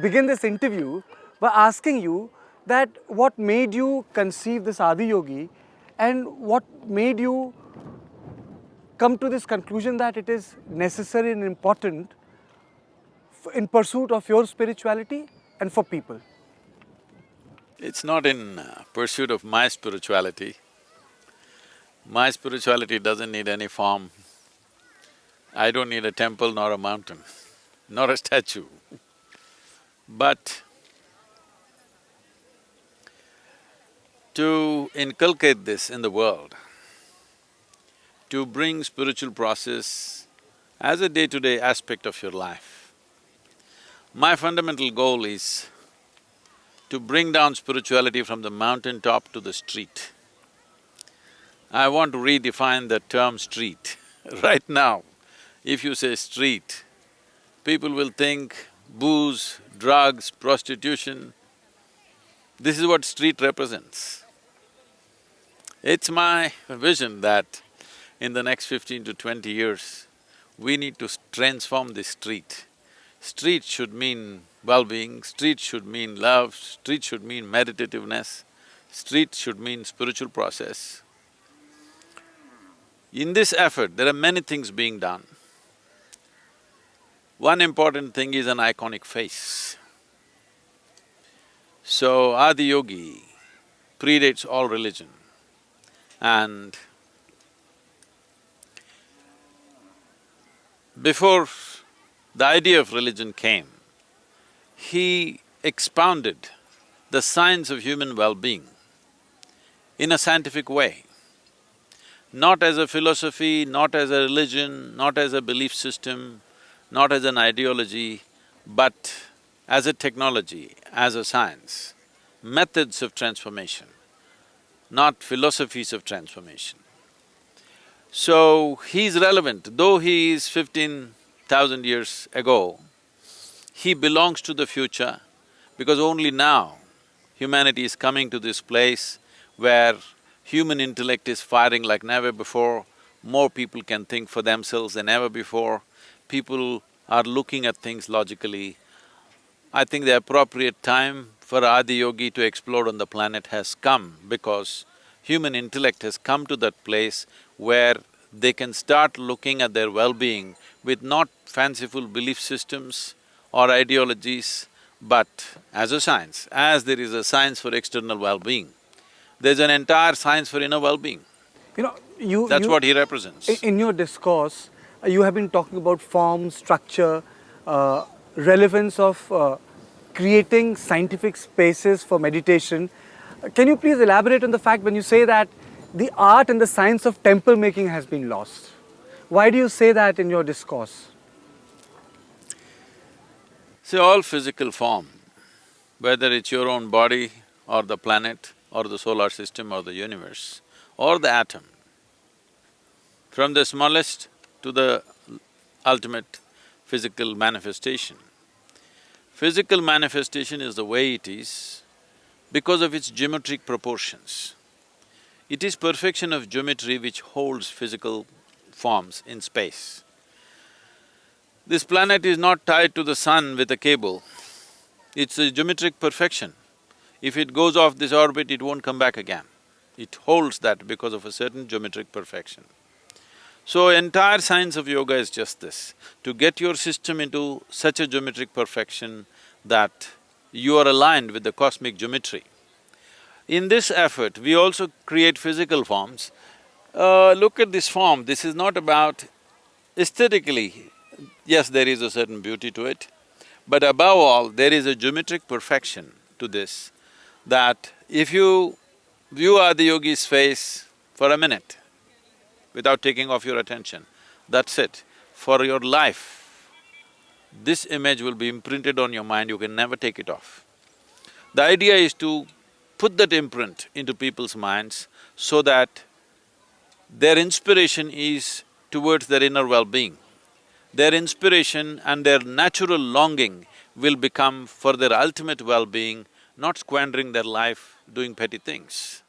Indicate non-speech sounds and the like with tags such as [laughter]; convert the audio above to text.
begin this interview by asking you that what made you conceive this Adi Yogi and what made you come to this conclusion that it is necessary and important in pursuit of your spirituality and for people? It's not in uh, pursuit of my spirituality. My spirituality doesn't need any form. I don't need a temple nor a mountain, nor a statue. But to inculcate this in the world, to bring spiritual process as a day-to-day -day aspect of your life, my fundamental goal is to bring down spirituality from the mountaintop to the street. I want to redefine the term street. [laughs] right now, if you say street, people will think booze, drugs, prostitution. This is what street represents. It's my vision that in the next fifteen to twenty years, we need to transform this street. Street should mean well-being, street should mean love, street should mean meditativeness, street should mean spiritual process. In this effort, there are many things being done. One important thing is an iconic face. So, Adi Yogi predates all religion and before the idea of religion came, he expounded the science of human well-being in a scientific way, not as a philosophy, not as a religion, not as a belief system, not as an ideology, but as a technology, as a science, methods of transformation, not philosophies of transformation. So, he's relevant, though he is fifteen thousand years ago, he belongs to the future because only now humanity is coming to this place where human intellect is firing like never before, more people can think for themselves than ever before, people are looking at things logically. I think the appropriate time for Adi Yogi to explode on the planet has come because human intellect has come to that place where they can start looking at their well-being with not fanciful belief systems or ideologies, but as a science, as there is a science for external well-being, there's an entire science for inner well-being. You know, you… That's you, what he represents. In your discourse, you have been talking about form, structure, uh, relevance of uh, creating scientific spaces for meditation. Uh, can you please elaborate on the fact when you say that the art and the science of temple making has been lost. Why do you say that in your discourse? See, all physical form, whether it's your own body or the planet or the solar system or the universe or the atom, from the smallest to the ultimate physical manifestation. Physical manifestation is the way it is because of its geometric proportions. It is perfection of geometry which holds physical forms in space. This planet is not tied to the sun with a cable, it's a geometric perfection. If it goes off this orbit, it won't come back again. It holds that because of a certain geometric perfection. So entire science of yoga is just this, to get your system into such a geometric perfection that you are aligned with the cosmic geometry. In this effort, we also create physical forms. Uh, look at this form, this is not about aesthetically, yes, there is a certain beauty to it, but above all, there is a geometric perfection to this that if you view Adi Yogi's face for a minute without taking off your attention, that's it. For your life, this image will be imprinted on your mind, you can never take it off. The idea is to put that imprint into people's minds so that their inspiration is towards their inner well-being. Their inspiration and their natural longing will become for their ultimate well-being, not squandering their life doing petty things.